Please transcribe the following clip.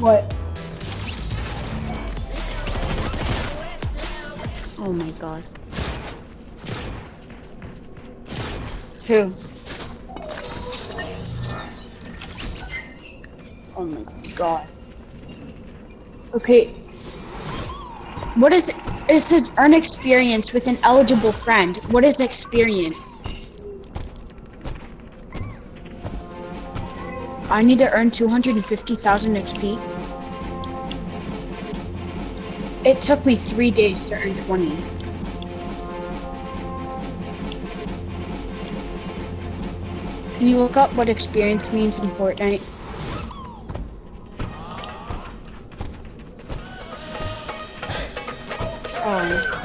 What? Oh my god. Two. Oh my god. Okay. What is it says earn experience with an eligible friend. What is experience? I need to earn 250,000 XP. It took me three days to earn 20. Can you look up what experience means in Fortnite? Oh.